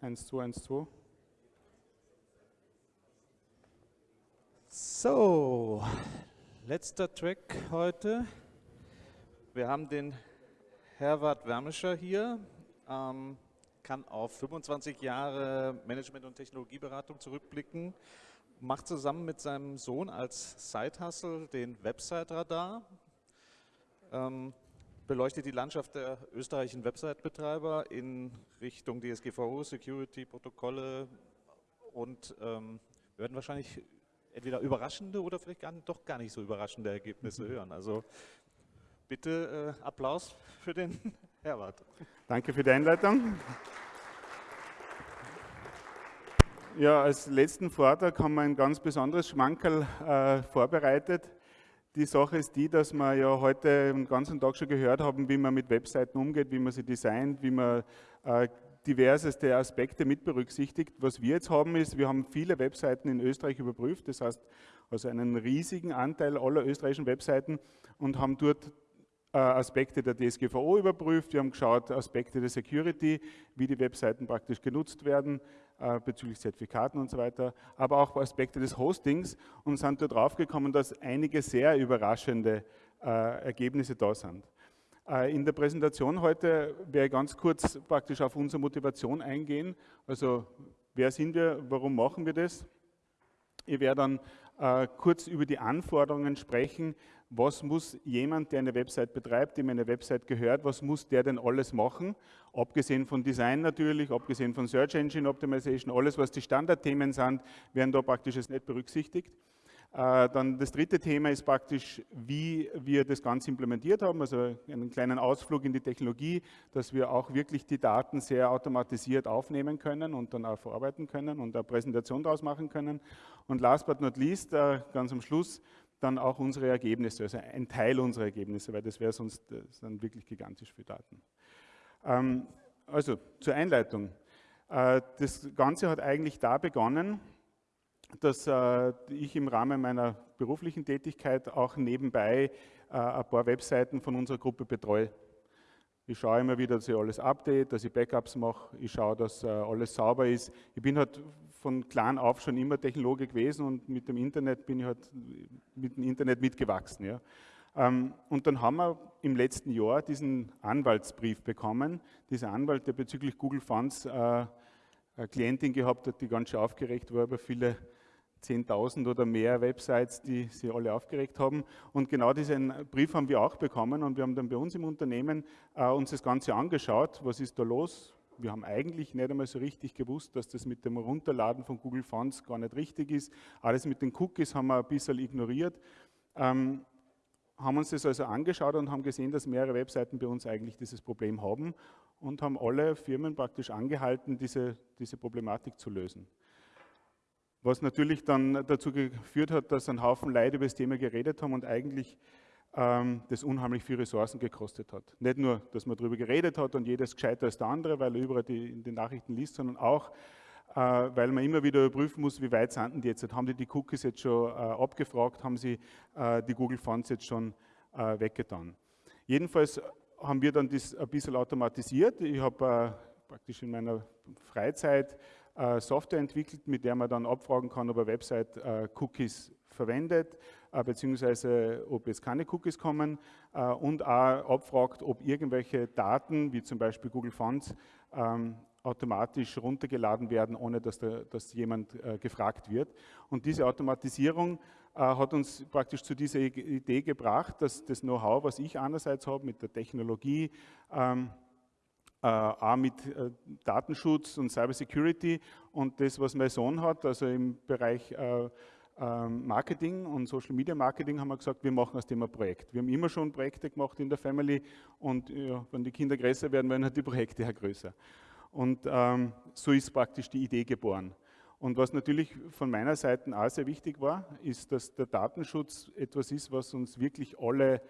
1, 2, 1, 2. So, letzter Track heute. Wir haben den Herbert Wermischer hier, ähm, kann auf 25 Jahre Management- und Technologieberatung zurückblicken, macht zusammen mit seinem Sohn als Side-Hustle den Website-Radar, ähm, beleuchtet die Landschaft der österreichischen Website-Betreiber in Richtung DSGVO, Security, Protokolle und ähm, wir werden wahrscheinlich entweder überraschende oder vielleicht gar, doch gar nicht so überraschende Ergebnisse mhm. hören. Also bitte äh, Applaus für den Herbert. Danke für die Einleitung. Ja, als letzten Vortrag haben wir ein ganz besonderes Schmankerl äh, vorbereitet. Die Sache ist die, dass wir ja heute den ganzen Tag schon gehört haben, wie man mit Webseiten umgeht, wie man sie designt, wie man äh, diverseste Aspekte mit berücksichtigt. Was wir jetzt haben ist, wir haben viele Webseiten in Österreich überprüft, das heißt also einen riesigen Anteil aller österreichischen Webseiten und haben dort äh, Aspekte der DSGVO überprüft, wir haben geschaut Aspekte der Security, wie die Webseiten praktisch genutzt werden äh, bezüglich Zertifikaten und so weiter, aber auch Aspekte des Hostings und sind dort draufgekommen, dass einige sehr überraschende äh, Ergebnisse da sind. In der Präsentation heute werde ich ganz kurz praktisch auf unsere Motivation eingehen. Also wer sind wir, warum machen wir das? Ich werde dann äh, kurz über die Anforderungen sprechen, was muss jemand, der eine Website betreibt, dem eine Website gehört, was muss der denn alles machen? Abgesehen von Design natürlich, abgesehen von Search Engine Optimization, alles was die Standardthemen sind, werden da praktisch jetzt nicht berücksichtigt. Äh, dann das dritte Thema ist praktisch, wie wir das Ganze implementiert haben, also einen kleinen Ausflug in die Technologie, dass wir auch wirklich die Daten sehr automatisiert aufnehmen können und dann auch verarbeiten können und eine Präsentation daraus machen können. Und last but not least, äh, ganz am Schluss, dann auch unsere Ergebnisse, also ein Teil unserer Ergebnisse, weil das wäre sonst das dann wirklich gigantisch für Daten. Ähm, also zur Einleitung. Äh, das Ganze hat eigentlich da begonnen, dass äh, ich im Rahmen meiner beruflichen Tätigkeit auch nebenbei äh, ein paar Webseiten von unserer Gruppe betreue. Ich schaue immer wieder, dass ich alles update, dass ich Backups mache, ich schaue, dass alles sauber ist. Ich bin halt von klein auf schon immer Technologe gewesen und mit dem Internet bin ich halt mit dem Internet mitgewachsen. Ja. Ähm, und dann haben wir im letzten Jahr diesen Anwaltsbrief bekommen. Dieser Anwalt, der bezüglich Google Fonts äh, eine Klientin gehabt hat, die ganz schön aufgeregt war über viele 10.000 oder mehr Websites, die sie alle aufgeregt haben. Und genau diesen Brief haben wir auch bekommen und wir haben dann bei uns im Unternehmen äh, uns das Ganze angeschaut. Was ist da los? Wir haben eigentlich nicht einmal so richtig gewusst, dass das mit dem Runterladen von Google Fonts gar nicht richtig ist. Alles mit den Cookies haben wir ein bisschen ignoriert. Ähm, haben uns das also angeschaut und haben gesehen, dass mehrere Webseiten bei uns eigentlich dieses Problem haben und haben alle Firmen praktisch angehalten, diese, diese Problematik zu lösen. Was natürlich dann dazu geführt hat, dass ein Haufen Leute über das Thema geredet haben und eigentlich das unheimlich viel Ressourcen gekostet hat. Nicht nur, dass man darüber geredet hat und jedes gescheiter als der andere, weil er überall die, in den Nachrichten liest, sondern auch, äh, weil man immer wieder überprüfen muss, wie weit sind die jetzt. Haben die die Cookies jetzt schon äh, abgefragt, haben sie äh, die Google Fonts jetzt schon weggetan. Jedenfalls haben wir dann das ein bisschen automatisiert. Ich habe praktisch in meiner Freizeit Software entwickelt, mit der man dann abfragen kann, ob eine Website Cookies verwendet, beziehungsweise ob jetzt keine Cookies kommen äh, und auch abfragt, ob irgendwelche Daten, wie zum Beispiel Google Fonts, ähm, automatisch runtergeladen werden, ohne dass, da, dass jemand äh, gefragt wird. Und diese Automatisierung hat uns praktisch zu dieser Idee gebracht, dass das Know-how, was ich einerseits habe mit der Technologie, ähm, äh, auch mit äh, Datenschutz und Cybersecurity und das, was mein Sohn hat, also im Bereich äh, Marketing und Social Media Marketing haben wir gesagt, wir machen aus dem ein Projekt. Wir haben immer schon Projekte gemacht in der Family und ja, wenn die Kinder größer werden, werden halt die Projekte auch größer. Und ähm, so ist praktisch die Idee geboren. Und was natürlich von meiner Seite auch sehr wichtig war, ist, dass der Datenschutz etwas ist, was uns wirklich alle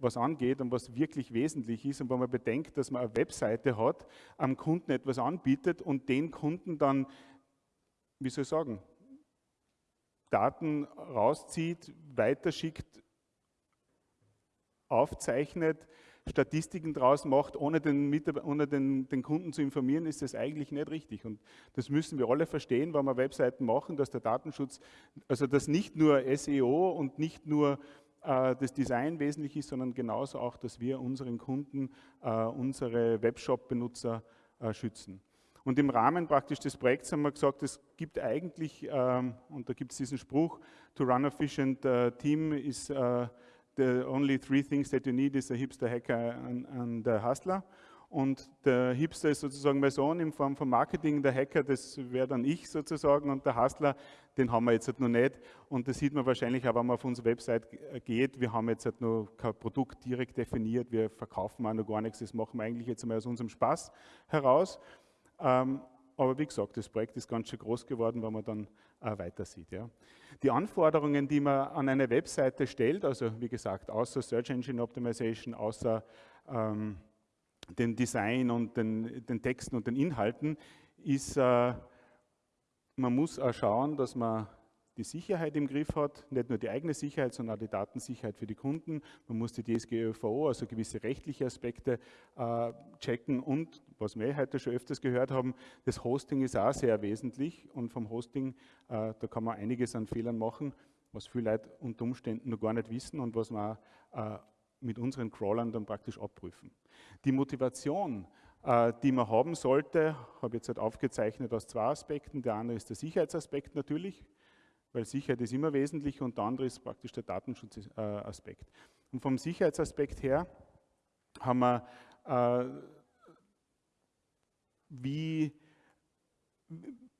was angeht und was wirklich wesentlich ist. Und wenn man bedenkt, dass man eine Webseite hat, am Kunden etwas anbietet und den Kunden dann, wie soll ich sagen, Daten rauszieht, weiterschickt, aufzeichnet, Statistiken draus macht, ohne, den, ohne den, den, Kunden zu informieren, ist das eigentlich nicht richtig. Und das müssen wir alle verstehen, wenn wir Webseiten machen, dass der Datenschutz, also dass nicht nur SEO und nicht nur äh, das Design wesentlich ist, sondern genauso auch, dass wir unseren Kunden, äh, unsere Webshop-Benutzer äh, schützen. Und im Rahmen praktisch des Projekts haben wir gesagt, es gibt eigentlich, ähm, und da gibt es diesen Spruch, to run a efficient uh, team is uh, the only three things that you need is a hipster, hacker and, and a hustler. Und der Hipster ist sozusagen mein Sohn in Form von Marketing, der Hacker, das wäre dann ich sozusagen und der Hustler, den haben wir jetzt halt noch nicht. Und das sieht man wahrscheinlich auch, wenn man auf unsere Website geht. Wir haben jetzt halt noch kein Produkt direkt definiert, wir verkaufen auch noch gar nichts, das machen wir eigentlich jetzt einmal aus unserem Spaß heraus. Ähm, aber wie gesagt, das Projekt ist ganz schön groß geworden, wenn man dann äh, weiter sieht. Ja. Die Anforderungen, die man an eine Webseite stellt, also wie gesagt, außer Search Engine Optimization, außer ähm, dem Design und den, den, Texten und den Inhalten, ist, äh, man muss auch schauen, dass man die Sicherheit im Griff hat, nicht nur die eigene Sicherheit, sondern auch die Datensicherheit für die Kunden. Man muss die DSGVO, also gewisse rechtliche Aspekte äh, checken und, was wir heute schon öfters gehört haben, das Hosting ist auch sehr wesentlich und vom Hosting, äh, da kann man einiges an Fehlern machen, was viele Leute unter Umständen noch gar nicht wissen und was man äh, mit unseren Crawlern dann praktisch abprüfen. Die Motivation, die man haben sollte, habe ich jetzt halt aufgezeichnet aus zwei Aspekten. Der eine ist der Sicherheitsaspekt natürlich, weil Sicherheit ist immer wesentlich und der andere ist praktisch der Datenschutzaspekt. Und vom Sicherheitsaspekt her haben wir, äh, wie,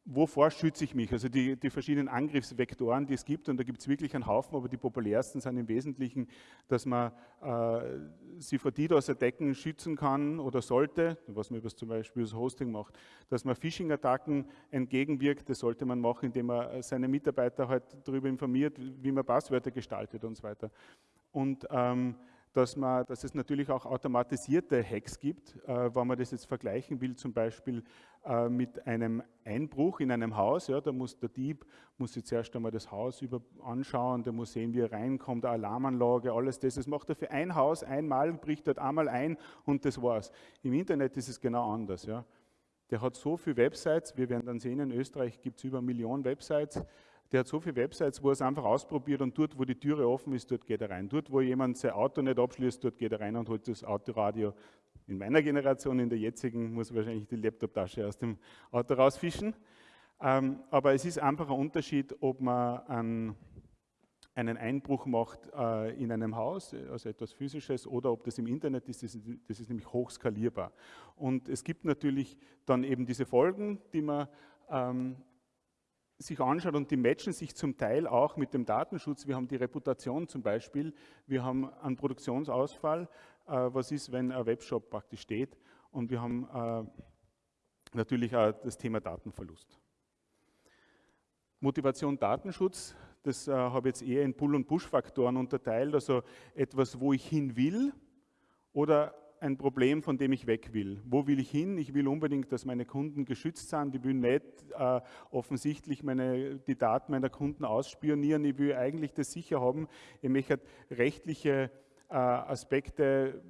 wovor schütze ich mich? Also die, die, verschiedenen Angriffsvektoren, die es gibt, und da gibt es wirklich einen Haufen, aber die populärsten sind im Wesentlichen, dass man äh, sie vor DDoS-Attacken schützen kann oder sollte, was man zum Beispiel das Hosting macht, dass man Phishing-Attacken entgegenwirkt, das sollte man machen, indem man seine Mitarbeiter halt darüber informiert, wie man Passwörter gestaltet und so weiter. Und ähm, dass, man, dass es natürlich auch automatisierte Hacks gibt, äh, wenn man das jetzt vergleichen will, zum Beispiel äh, mit einem Einbruch in einem Haus. Ja, da muss der Dieb muss jetzt erst einmal das Haus über anschauen, der muss sehen, wie er reinkommt, eine Alarmanlage, alles das. Das macht er für ein Haus einmal, bricht dort einmal ein und das war's. Im Internet ist es genau anders. Ja. Der hat so viele Websites, wir werden dann sehen, in Österreich gibt es über eine Million Websites, der hat so viele Websites, wo er es einfach ausprobiert und dort, wo die Türe offen ist, dort geht er rein. Dort, wo jemand sein Auto nicht abschließt, dort geht er rein und holt das Autoradio. In meiner Generation, in der jetzigen, muss wahrscheinlich die Laptoptasche aus dem Auto rausfischen. Ähm, aber es ist einfach ein Unterschied, ob man einen, Einbruch macht äh, in einem Haus, also etwas Physisches, oder ob das im Internet ist. Das, ist. das ist nämlich hochskalierbar. Und es gibt natürlich dann eben diese Folgen, die man ähm, sich anschaut und die matchen sich zum Teil auch mit dem Datenschutz. Wir haben die Reputation zum Beispiel, wir haben einen Produktionsausfall, äh, was ist, wenn ein Webshop praktisch steht und wir haben äh, natürlich auch das Thema Datenverlust. Motivation Datenschutz, das äh, habe ich jetzt eher in Pull- und Push-Faktoren unterteilt, also etwas, wo ich hin will oder ein Problem, von dem ich weg will. Wo will ich hin? Ich will unbedingt, dass meine Kunden geschützt sind. Ich will nicht äh, offensichtlich meine, die Daten meiner Kunden ausspionieren. Ich will eigentlich das sicher haben. Ich möchte rechtliche äh, Aspekte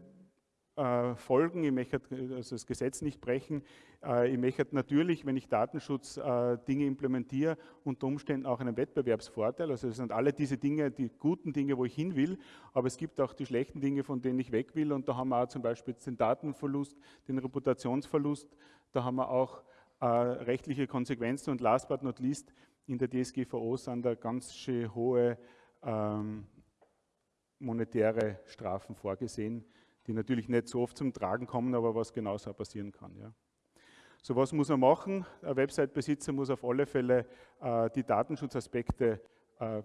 folgen, ich möchte also das Gesetz nicht brechen. Äh, ich möchte natürlich, wenn ich Datenschutz äh, Dinge implementiere, unter Umständen auch einen Wettbewerbsvorteil. Also es sind alle diese Dinge, die guten Dinge, wo ich hin will, aber es gibt auch die schlechten Dinge, von denen ich weg will. Und da haben wir auch zum Beispiel den Datenverlust, den Reputationsverlust, da haben wir auch rechtliche Konsequenzen und last but not least, in der DSGVO sind da ganz hohe ähm, monetäre Strafen vorgesehen, die natürlich nicht so oft zum Tragen kommen, aber was genauso passieren kann. Ja. So was muss er machen? Ein Website-Besitzer muss auf alle Fälle äh, die Datenschutzaspekte äh,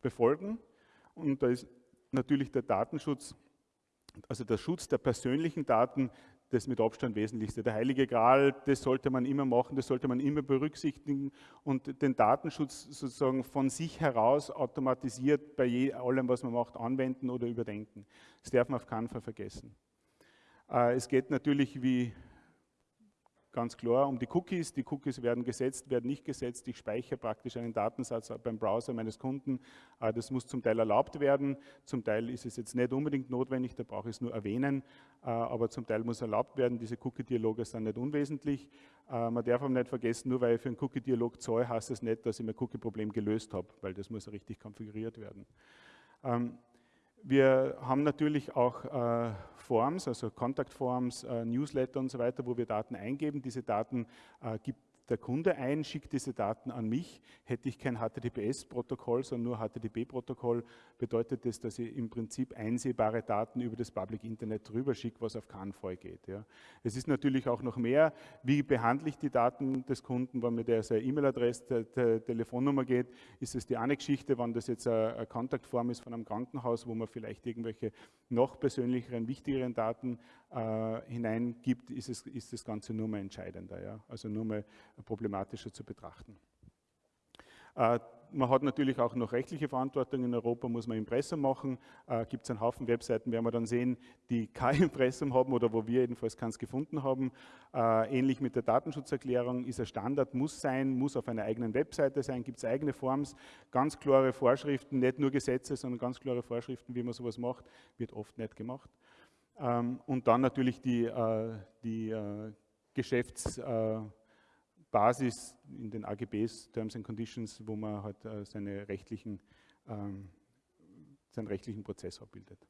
befolgen. Und da ist natürlich der Datenschutz, also der Schutz der persönlichen Daten, das mit Abstand Wesentlichste. Der Heilige Gral, das sollte man immer machen, das sollte man immer berücksichtigen und den Datenschutz sozusagen von sich heraus automatisiert bei allem, was man macht, anwenden oder überdenken. Das darf man auf keinen Fall vergessen. Äh, es geht natürlich, wie ganz klar um die Cookies. Die Cookies werden gesetzt, werden nicht gesetzt. Ich speichere praktisch einen Datensatz beim Browser meines Kunden. Äh, das muss zum Teil erlaubt werden. Zum Teil ist es jetzt nicht unbedingt notwendig, da brauche ich es nur erwähnen. Äh, aber zum Teil muss erlaubt werden. Diese Cookie-Dialoge sind nicht unwesentlich. Äh, man darf aber nicht vergessen, nur weil ich für einen Cookie-Dialog zahle, heißt es das nicht, dass ich mein Cookie-Problem gelöst habe, weil das muss richtig konfiguriert werden. Wir haben natürlich auch äh, Forms, also Kontaktforms, äh, Newsletter und so weiter, wo wir Daten eingeben. Diese Daten äh, gibt der Kunde ein, schickt diese Daten an mich. Hätte ich kein HTTPS-Protokoll, sondern nur HTTP-Protokoll, bedeutet das, dass ich im Prinzip einsehbare Daten über das Public Internet drüber schicke, was auf Fall geht. Ja. Es ist natürlich auch noch mehr, wie behandle ich die Daten des Kunden, wenn mir der seine E-Mail-Adresse, der, Telefonnummer geht, ist es die eine Geschichte, wenn das jetzt eine Kontaktform ist von einem Krankenhaus, wo man vielleicht irgendwelche noch persönlicheren, wichtigeren Daten äh, hineingibt, ist, es, ist das Ganze nur mal entscheidender, ja? also nur mal problematischer zu betrachten. Äh, man hat natürlich auch noch rechtliche Verantwortung. In Europa muss man Impressum machen. Äh, Gibt es einen Haufen Webseiten, werden wir dann sehen, die kein Impressum haben oder wo wir jedenfalls keins gefunden haben. Äh, ähnlich mit der Datenschutzerklärung ist ein Standard, muss sein, muss auf einer eigenen Webseite sein, gibt es eigene Forms, ganz klare Vorschriften, nicht nur Gesetze, sondern ganz klare Vorschriften, wie man sowas macht, wird oft nicht gemacht. Ähm, und dann natürlich die, äh, die äh, Geschäftsbasis in den AGBs, Terms and Conditions, wo man halt äh, seine rechtlichen, ähm, seinen rechtlichen Prozess abbildet.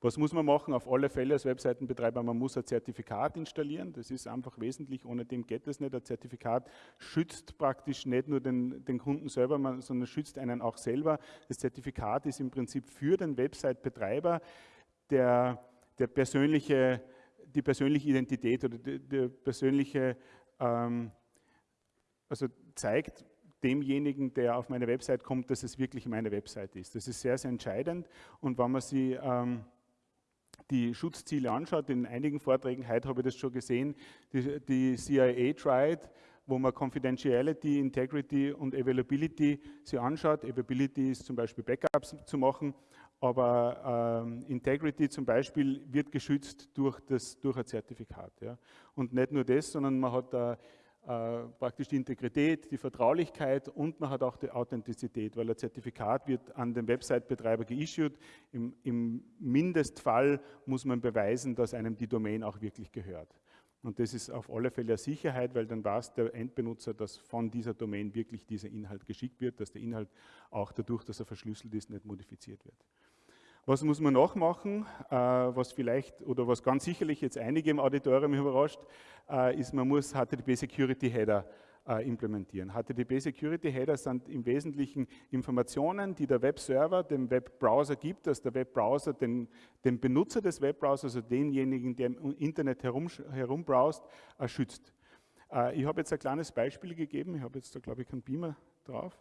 Was muss man machen? Auf alle Fälle als Webseitenbetreiber, man muss ein Zertifikat installieren. Das ist einfach wesentlich, ohne dem geht es nicht. Ein Zertifikat schützt praktisch nicht nur den, den Kunden selber, sondern schützt einen auch selber. Das Zertifikat ist im Prinzip für den Website-Betreiber der, der persönliche, die persönliche Identität oder die, die persönliche, ähm, also zeigt demjenigen, der auf meine Website kommt, dass es wirklich meine Website ist. Das ist sehr, sehr entscheidend und wenn man sie ähm, die Schutzziele anschaut, in einigen Vorträgen, heute habe ich das schon gesehen, die, die CIA tried, wo man Confidentiality, Integrity und Availability sich anschaut. Availability ist zum Beispiel Backups zu machen aber ähm, Integrity zum Beispiel wird geschützt durch, das, durch ein Zertifikat. Ja. Und nicht nur das, sondern man hat da äh, praktisch die Integrität, die Vertraulichkeit und man hat auch die Authentizität, weil ein Zertifikat wird an den Website-Betreiber geissued. Im, Im Mindestfall muss man beweisen, dass einem die Domain auch wirklich gehört. Und das ist auf alle Fälle eine Sicherheit, weil dann weiß der Endbenutzer, dass von dieser Domain wirklich dieser Inhalt geschickt wird, dass der Inhalt auch dadurch, dass er verschlüsselt ist, nicht modifiziert wird. Was muss man noch machen, äh, was vielleicht oder was ganz sicherlich jetzt einige im Auditorium überrascht, äh, ist, man muss HTTP Security Header äh, implementieren. HTTP Security Header sind im Wesentlichen Informationen, die der Webserver dem Webbrowser gibt, dass der Webbrowser den, den Benutzer des Webbrowsers, also denjenigen, der im Internet herum, herumbrowst, schützt. Ich habe jetzt ein kleines Beispiel gegeben, ich habe jetzt da glaube ich keinen Beamer drauf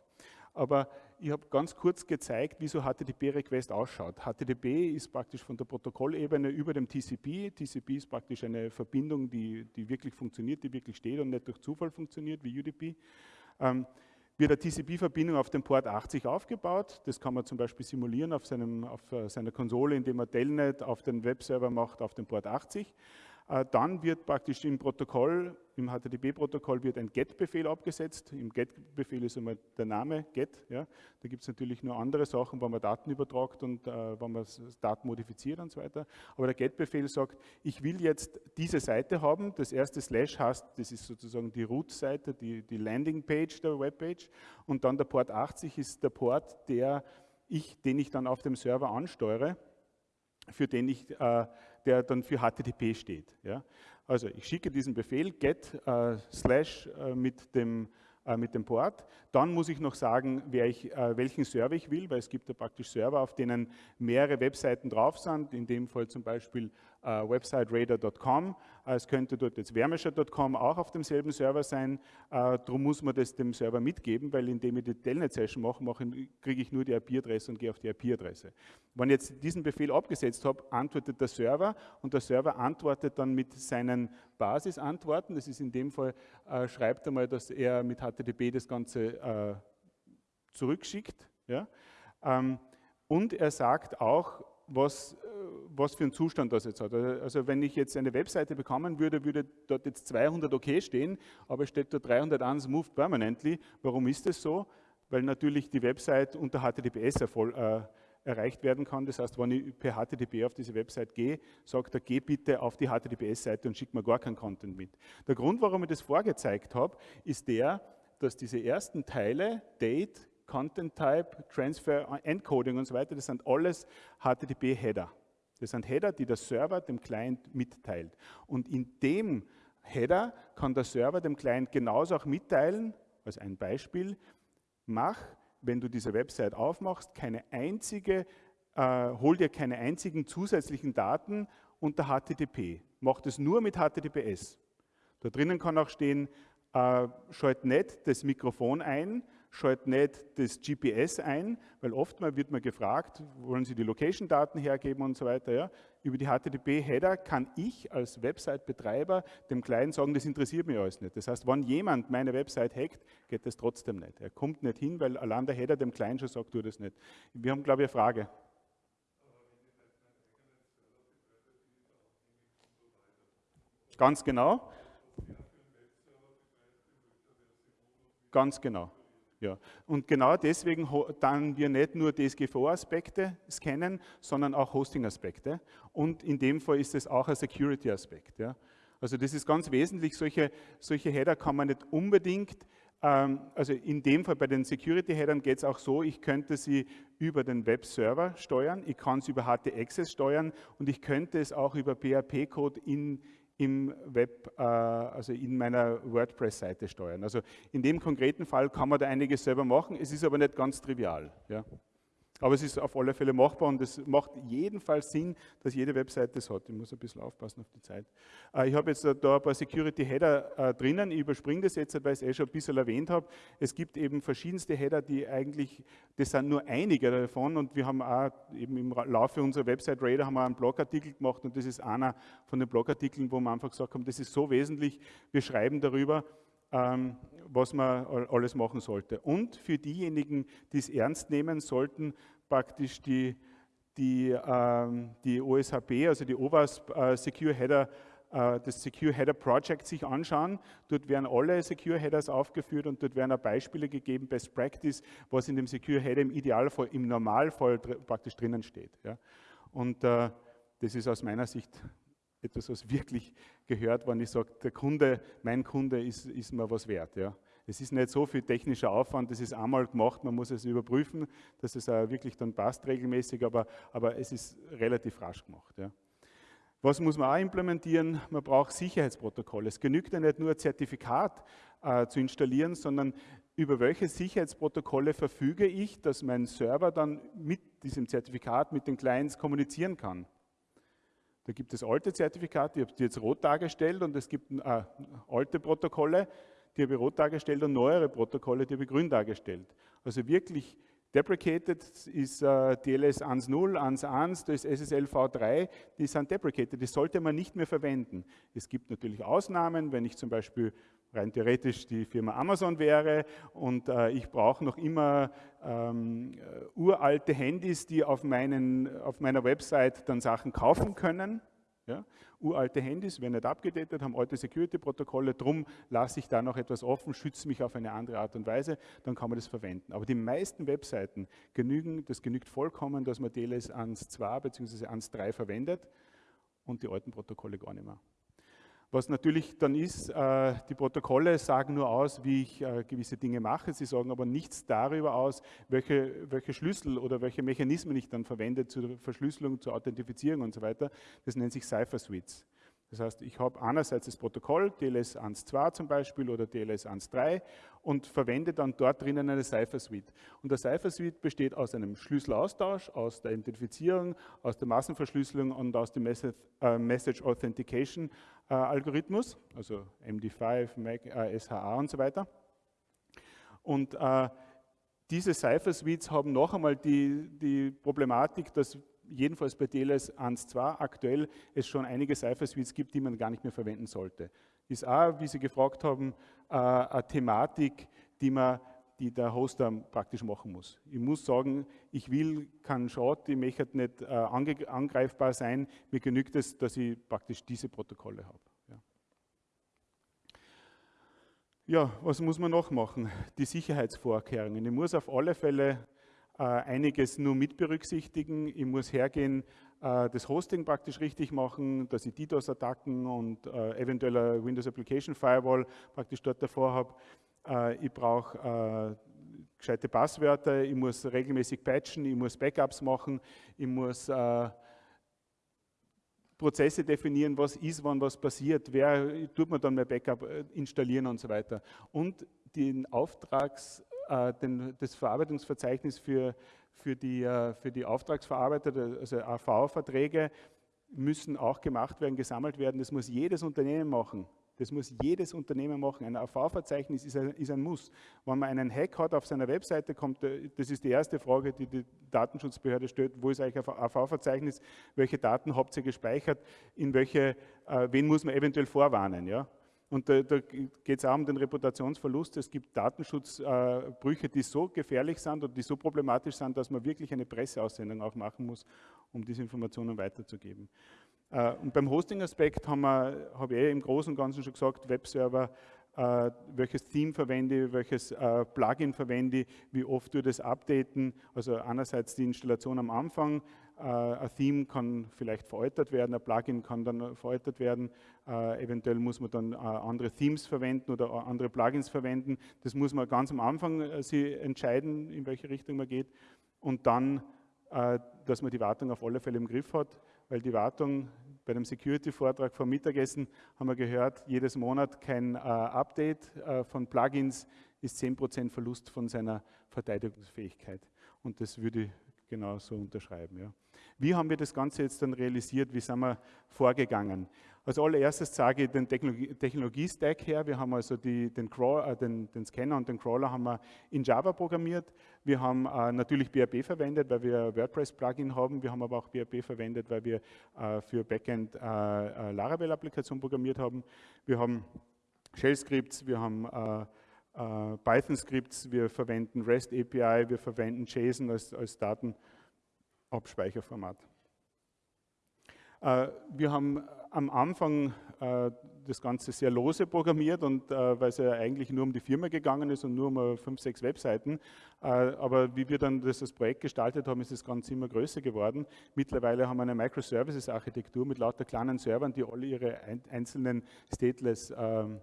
aber ich habe ganz kurz gezeigt, wie so HTTP-Request ausschaut. HTTP ist praktisch von der Protokollebene über dem TCP. TCP ist praktisch eine Verbindung, die, die wirklich funktioniert, die wirklich steht und nicht durch Zufall funktioniert wie UDP. Ähm, wird eine TCP-Verbindung auf dem Port 80 aufgebaut. Das kann man zum Beispiel simulieren auf, seinem, auf äh, seiner Konsole, indem man Telnet auf den Webserver macht auf dem Port 80. Äh, dann wird praktisch im Protokoll, im HTTP-Protokoll wird ein GET-Befehl abgesetzt. Im GET-Befehl ist einmal der Name GET. Ja. Da gibt es natürlich nur andere Sachen, wenn man Daten übertragt und äh, wenn man Daten modifiziert und so weiter. Aber der GET-Befehl sagt, ich will jetzt diese Seite haben. Das erste Slash heißt, das ist sozusagen die Root-Seite, die, die Landing-Page der Webpage. Und dann der Port 80 ist der Port, der ich, den ich dann auf dem Server ansteuere, für den ich äh, der dann für HTTP steht. Ja? Also ich schicke diesen Befehl get äh, slash äh, mit dem äh, mit dem Port. Dann muss ich noch sagen, ich, äh, welchen Server ich will, weil es gibt ja praktisch Server, auf denen mehrere Webseiten drauf sind, in dem Fall zum Beispiel äh, websiteradar.com. Es könnte dort jetzt wärmescher.com auch auf demselben Server sein. Darum muss man das dem Server mitgeben, weil indem ich die Telnet-Session mache, mache kriege ich nur die IP-Adresse und gehe auf die IP-Adresse. Wenn ich jetzt diesen Befehl abgesetzt habe, antwortet der Server und der Server antwortet dann mit seinen Basisantworten. Das ist in dem Fall, schreibt einmal, dass er mit HTTP das Ganze äh, zurückschickt. Ja? Ähm, und er sagt auch, was, was für einen Zustand das jetzt hat. Also wenn ich jetzt eine Webseite bekommen würde, würde dort jetzt 200 OK stehen, aber steht dort 301 Moved Permanently. Warum ist das so? Weil natürlich die Website unter HTTPS erfolgt. Äh, erreicht werden kann. Das heißt, wenn ich per HTTP auf diese Website gehe, sagt er, geh bitte auf die HTTPS-Seite und schick mir gar keinen Content mit. Der Grund, warum ich das vorgezeigt habe, ist der, dass diese ersten Teile, Date, Content Type, Transfer, Encoding und so weiter, das sind alles HTTP-Header. Das sind Header, die der Server dem Client mitteilt. Und in dem Header kann der Server dem Client genauso auch mitteilen, als ein Beispiel, mach wenn du diese Website aufmachst, keine einzige, äh, hol dir keine einzigen zusätzlichen Daten unter HTTP. Mach das nur mit HTTPS. Da drinnen kann auch stehen, äh, schalt nicht das Mikrofon ein, schalt nicht das GPS ein, weil oftmals wird man gefragt, wollen Sie die Location-Daten hergeben und so weiter. Ja? Über die HTTP-Header kann ich als Website-Betreiber dem Client sagen, das interessiert mich alles nicht. Das heißt, wenn jemand meine Website hackt, geht das trotzdem nicht. Er kommt nicht hin, weil allein der Header dem Client schon sagt, tu das nicht. Wir haben, glaube ich, eine Frage. Ganz genau. Ganz genau. Ja. Und genau deswegen dann wir nicht nur DSGVO-Aspekte scannen, sondern auch Hosting-Aspekte. Und in dem Fall ist es auch ein Security-Aspekt. Ja. Also das ist ganz wesentlich, solche, solche Header kann man nicht unbedingt, ähm, also in dem Fall bei den Security-Headern geht es auch so, ich könnte sie über den Webserver steuern, ich kann sie über HT-Access steuern und ich könnte es auch über PHP-Code in, im Web, äh, also in meiner WordPress-Seite steuern. Also in dem konkreten Fall kann man da einiges selber machen, es ist aber nicht ganz trivial. Ja. Aber es ist auf alle Fälle machbar und es macht jedenfalls Sinn, dass jede Webseite das hat. Ich muss ein bisschen aufpassen auf die Zeit. Äh, ich habe jetzt da ein paar Security Header äh, drinnen. Ich überspringe das jetzt, weil ich es eh schon ein bisschen erwähnt habe. Es gibt eben verschiedenste Header, die eigentlich, das sind nur einige davon und wir haben auch eben im Laufe unserer Website Raider haben wir einen Blogartikel gemacht und das ist einer von den Blogartikeln, wo wir einfach gesagt haben, das ist so wesentlich, wir schreiben darüber, was man alles machen sollte. Und für diejenigen, die es ernst nehmen sollten, praktisch die, die, ähm, die OSHP, also die OWASP äh, Secure Header, äh, das Secure Header Project sich anschauen. Dort werden alle Secure Headers aufgeführt und dort werden auch Beispiele gegeben, Best Practice, was in dem Secure Header im Idealfall, im Normalfall praktisch drinnen steht. Und äh, das ist aus meiner Sicht etwas, was wirklich gehört, wenn ich sage, der Kunde, mein Kunde ist, ist mir was wert. Ja. Es ist nicht so viel technischer Aufwand, das ist einmal gemacht, man muss es überprüfen, dass es auch wirklich dann passt regelmäßig, aber, aber es ist relativ rasch gemacht. Ja. Was muss man auch implementieren? Man braucht Sicherheitsprotokolle. Es genügt ja nicht nur ein Zertifikat äh, zu installieren, sondern über welche Sicherheitsprotokolle verfüge ich, dass mein Server dann mit diesem Zertifikat mit den Clients kommunizieren kann. Da gibt es alte Zertifikate, ich habe die jetzt rot dargestellt und es gibt äh, alte Protokolle, die habe ich rot dargestellt und neuere Protokolle, die habe ich grün dargestellt. Also wirklich deprecated ist äh, DLS 1.0, 1.1, da ist SSL v3, die sind deprecated, die sollte man nicht mehr verwenden. Es gibt natürlich Ausnahmen, wenn ich zum Beispiel rein theoretisch die Firma Amazon wäre und äh, ich brauche noch immer ähm, äh, uralte Handys, die auf, meinen, auf meiner Website dann Sachen kaufen können. Ja? Uralte Handys werden nicht abgedatet, haben alte Security-Protokolle, darum lasse ich da noch etwas offen, schütze mich auf eine andere Art und Weise, dann kann man das verwenden. Aber die meisten Webseiten genügen, das genügt vollkommen, dass man DLS 1.2 bzw. 1.3 verwendet und die alten Protokolle gar nicht mehr. Was natürlich dann ist, äh, die Protokolle sagen nur aus, wie ich äh, gewisse Dinge mache, sie sagen aber nichts darüber aus, welche, welche Schlüssel oder welche Mechanismen ich dann verwende zur Verschlüsselung, zur Authentifizierung und so weiter. Das nennt sich Cipher Suites. Das heißt, ich habe einerseits das Protokoll, TLS 1.2 zum Beispiel oder TLS 1.3 und verwende dann dort drinnen eine Cipher Suite. Und der Cipher Suite besteht aus einem Schlüsselaustausch, aus der Identifizierung, aus der Massenverschlüsselung und aus dem äh, Message Authentication äh, Algorithmus, also MD5, MAC, äh, SHA und so weiter. Und diese Cipher Suites haben noch einmal die, die Problematik, dass jedenfalls bei DLS 1.2 aktuell es schon einige Cipher Suites gibt, die man gar nicht mehr verwenden sollte. Ist auch, wie Sie gefragt haben, äh, eine Thematik, die man, die der Hoster praktisch machen muss. Ich muss sagen, ich will keinen Short, ich möchte nicht äh, angreifbar sein. Mir genügt es, dass ich praktisch diese Protokolle habe. Ja. was muss man noch machen? Die Sicherheitsvorkehrungen. Ich muss auf alle Fälle einiges nur mit berücksichtigen. Ich muss hergehen, äh, das Hosting praktisch richtig machen, dass ich DDoS-Attacken und äh, eventuell Windows Application Firewall praktisch dort davor habe. Äh, ich brauche äh, gescheite Passwörter, ich muss regelmäßig patchen, ich muss Backups machen, ich muss äh, Prozesse definieren, was ist, wann was passiert, wer tut man dann mein Backup installieren und so weiter. Und den Auftrags, den, das Verarbeitungsverzeichnis für, für, die, für die Auftragsverarbeiter, also AV-Verträge, müssen auch gemacht werden, gesammelt werden. Das muss jedes Unternehmen machen. Das muss jedes Unternehmen machen. Ein AV-Verzeichnis ist, ist, ein Muss. Wenn man einen Hack hat auf seiner Webseite, kommt, äh, das ist die erste Frage, die die Datenschutzbehörde stellt, wo ist eigentlich ein AV-Verzeichnis, welche Daten habt ihr gespeichert, in welche, äh, wen muss man eventuell vorwarnen. Ja? Und da, da geht es auch um den Reputationsverlust. Es gibt Datenschutzbrüche, äh, die so gefährlich sind und die so problematisch sind, dass man wirklich eine Presseaussendung auch machen muss, um diese Informationen weiterzugeben. Äh, und beim Hosting-Aspekt habe ich eh im Großen und Ganzen schon gesagt, Webserver, äh, welches Theme verwende ich, welches äh, Plugin verwende ich, wie oft wir das updaten. Also einerseits die Installation am Anfang, ein Theme kann vielleicht veräußert werden, ein Plugin kann dann veräußert werden, eventuell muss man dann andere Themes verwenden oder andere Plugins verwenden. Das muss man ganz am Anfang sich entscheiden, in welche Richtung man geht und dann, dass man die Wartung auf alle Fälle im Griff hat weil die Wartung bei dem Security-Vortrag vom Mittagessen haben wir gehört, jedes Monat kein äh, Update äh, von Plugins ist 10% Verlust von seiner Verteidigungsfähigkeit. Und das würde ich genauso unterschreiben. Ja. Wie haben wir das Ganze jetzt dann realisiert? Wie sind wir vorgegangen? Als allererstes zeige ich den Technologie-Stack her. Wir haben also die, den, Crawl, äh, den, den, Scanner und den Crawler haben wir in Java programmiert. Wir haben äh, natürlich BRB verwendet, weil wir WordPress-Plugin haben. Wir haben aber auch BRB verwendet, weil wir äh, für Backend äh, äh, Laravel-Applikation programmiert haben. Wir haben Shell-Scripts, wir haben äh, Python-Scripts, wir verwenden REST API, wir verwenden JSON als, als Datenabspeicherformat. Äh, wir haben am Anfang äh, das Ganze sehr lose programmiert und weil es ja eigentlich nur um die Firma gegangen ist und nur um fünf, sechs Webseiten. aber wie wir dann das, das Projekt gestaltet haben, ist das Ganze immer größer geworden. Mittlerweile haben wir eine Microservices-Architektur mit lauter kleinen Servern, die alle ihre einzelnen Stateless ähm,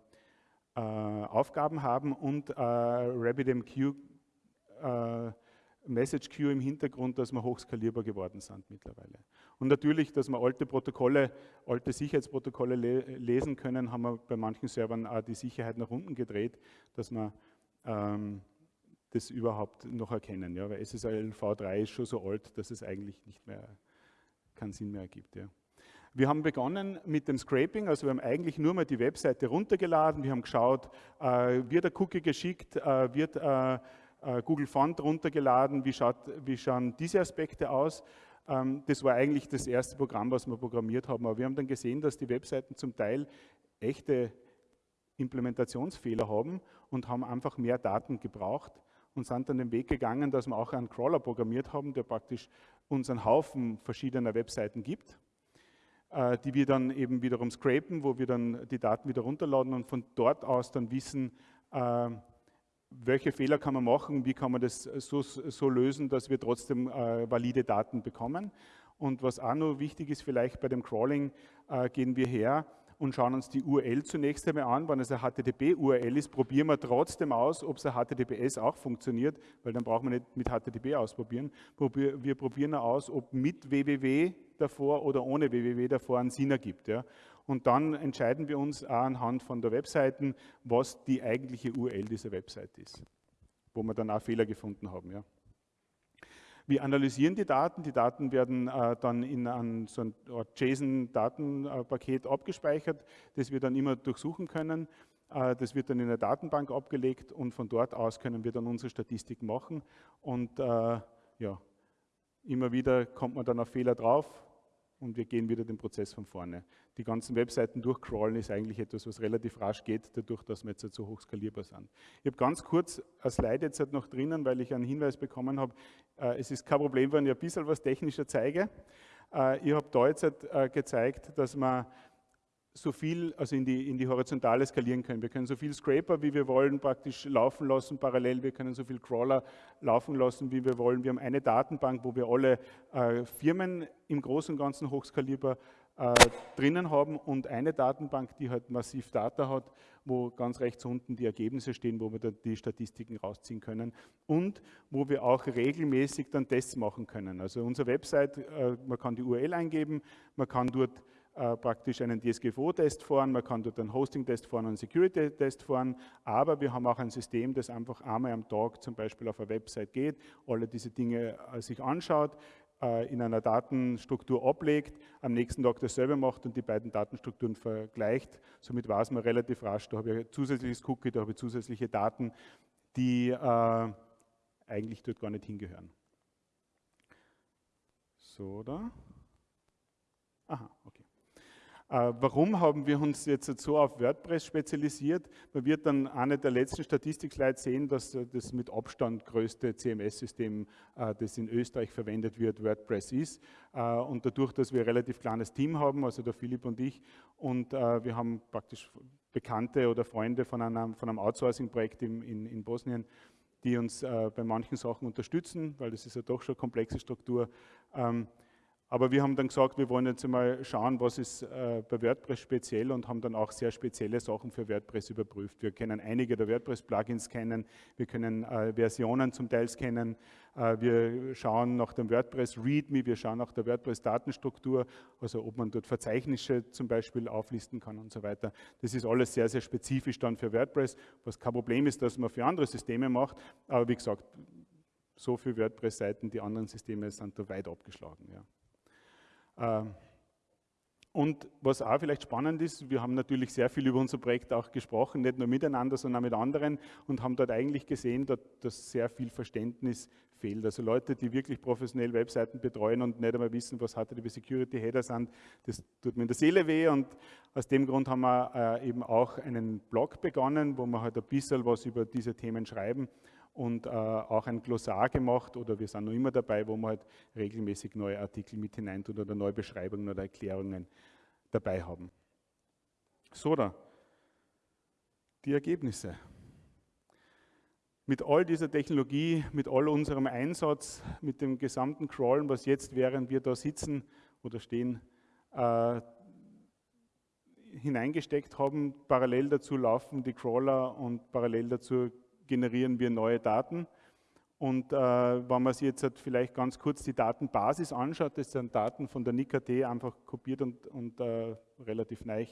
äh, Aufgaben haben und äh, RabbitMQ äh, Message Queue im Hintergrund, dass wir hochskalierbar geworden sind mittlerweile. Und natürlich, dass wir alte Protokolle, alte Sicherheitsprotokolle le lesen können, haben wir bei manchen Servern auch die Sicherheit nach unten gedreht, dass wir ähm, das überhaupt noch erkennen. Ja? Weil SSL V3 ist schon so alt, dass es eigentlich nicht mehr keinen Sinn mehr ergibt. Ja? Wir haben begonnen mit dem Scraping, also wir haben eigentlich nur mal die Webseite runtergeladen, wir haben geschaut, äh, wird der Cookie geschickt, äh, wird äh, Google Font runtergeladen, wie, schaut, wie schauen diese Aspekte aus. Ähm, das war eigentlich das erste Programm, was wir programmiert haben, aber wir haben dann gesehen, dass die Webseiten zum Teil echte Implementationsfehler haben und haben einfach mehr Daten gebraucht und sind dann den Weg gegangen, dass wir auch einen Crawler programmiert haben, der praktisch uns einen Haufen verschiedener Webseiten gibt äh, die wir dann eben wiederum scrapen, wo wir dann die Daten wieder runterladen und von dort aus dann wissen, äh, welche Fehler kann man machen, wie kann man das so, so lösen, dass wir trotzdem äh, valide Daten bekommen. Und was auch noch wichtig ist, vielleicht bei dem Crawling gehen wir her und schauen uns die URL zunächst einmal an. Wenn es eine HTTP-URL ist, probieren wir trotzdem aus, ob es ein HTTPS auch funktioniert, weil dann brauchen wir nicht mit HTTP ausprobieren. Wir probieren aus, ob mit www davor oder ohne www davor einen Sinn ergibt. Ja. Und dann entscheiden wir uns anhand von der Webseiten, was die eigentliche URL dieser Website ist, wo wir dann auch Fehler gefunden haben. Ja. Wir analysieren die Daten. Die Daten werden äh, dann in ein, so ein JSON-Datenpaket abgespeichert, das wir dann immer durchsuchen können. Äh, das wird dann in der Datenbank abgelegt und von dort aus können wir dann unsere Statistik machen. Und äh, ja, immer wieder kommt man dann auf Fehler drauf, und wir gehen wieder den Prozess von vorne. Die ganzen Webseiten durchcrawlen ist eigentlich etwas, was relativ rasch geht, dadurch, dass wir jetzt halt so hoch skalierbar sind. Ich habe ganz kurz ein Slide jetzt halt noch drinnen, weil ich einen Hinweis bekommen habe, äh, es ist kein Problem, wenn ich ein bisschen was technischer zeige. Äh, ich habe da jetzt halt, äh, gezeigt, dass man so viel, also in die, in die Horizontale skalieren können. Wir können so viel Scraper, wie wir wollen, praktisch laufen lassen parallel. Wir können so viel Crawler laufen lassen, wie wir wollen. Wir haben eine Datenbank, wo wir alle äh, Firmen im Großen und Ganzen hochskalierbar äh, drinnen haben und eine Datenbank, die halt massiv Data hat, wo ganz rechts unten die Ergebnisse stehen, wo wir dann die Statistiken rausziehen können und wo wir auch regelmäßig dann Tests machen können. Also unsere Website, äh, man kann die URL eingeben, man kann dort äh, praktisch einen DSGVO-Test fahren, man kann dort einen Hosting-Test fahren, einen Security-Test fahren, aber wir haben auch ein System, das einfach einmal am Tag zum Beispiel auf eine Website geht, alle diese Dinge äh, sich anschaut, äh, in einer Datenstruktur ablegt, am nächsten Tag dasselbe macht und die beiden Datenstrukturen vergleicht. Somit weiß man relativ rasch, da habe ich ein zusätzliches Cookie, da habe ich zusätzliche Daten, die eigentlich dort gar nicht hingehören. So, da. Aha, okay. Äh, warum haben wir uns jetzt so auf WordPress spezialisiert? Man wird dann eine der letzten Statistikslides sehen, dass das mit Abstand größte CMS-System, äh, das in Österreich verwendet wird, WordPress ist. Äh, und dadurch, dass wir ein relativ kleines Team haben, also der Philipp und ich, und wir haben praktisch Bekannte oder Freunde von einem, von einem Outsourcing-Projekt in, in, in Bosnien, die uns bei manchen Sachen unterstützen, weil das ist ja doch schon eine komplexe Struktur. Aber wir haben dann gesagt, wir wollen jetzt mal schauen, was ist äh, bei WordPress speziell und haben dann auch sehr spezielle Sachen für WordPress überprüft. Wir können einige der WordPress-Plugins kennen, wir können äh, Versionen zum Teil scannen, äh, wir schauen nach dem WordPress README, wir schauen nach der WordPress-Datenstruktur, also ob man dort Verzeichnisse zum Beispiel auflisten kann und so weiter. Das ist alles sehr, sehr spezifisch dann für WordPress, was kein Problem ist, dass man für andere Systeme macht, aber wie gesagt, so viele WordPress-Seiten, die anderen Systeme sind da weit abgeschlagen. Ja. Ähm, und was auch vielleicht spannend ist, wir haben natürlich sehr viel über unser Projekt auch gesprochen, nicht nur miteinander, sondern auch mit anderen und haben dort eigentlich gesehen, dass sehr viel Verständnis fehlt. Also Leute, die wirklich professionell Webseiten betreuen und nicht einmal wissen, was HTTP Security Header sind, das tut mir in der Seele weh und aus dem Grund haben wir äh, eben auch einen Blog begonnen, wo wir halt ein bisschen was über diese Themen schreiben und äh, auch ein Glossar gemacht oder wir sind noch immer dabei, wo wir halt regelmäßig neue Artikel mit hineintun oder neue Beschreibungen oder Erklärungen dabei haben. So, da. Die Ergebnisse. Mit all dieser Technologie, mit all unserem Einsatz, mit dem gesamten Crawlen, was jetzt, während wir da sitzen oder stehen, äh, hineingesteckt haben, parallel dazu laufen die Crawler und parallel dazu generieren wir neue Daten. Und äh, wenn man sich jetzt halt vielleicht ganz kurz die Datenbasis anschaut, das sind Daten von der NICAT einfach kopiert und, und äh, relativ neu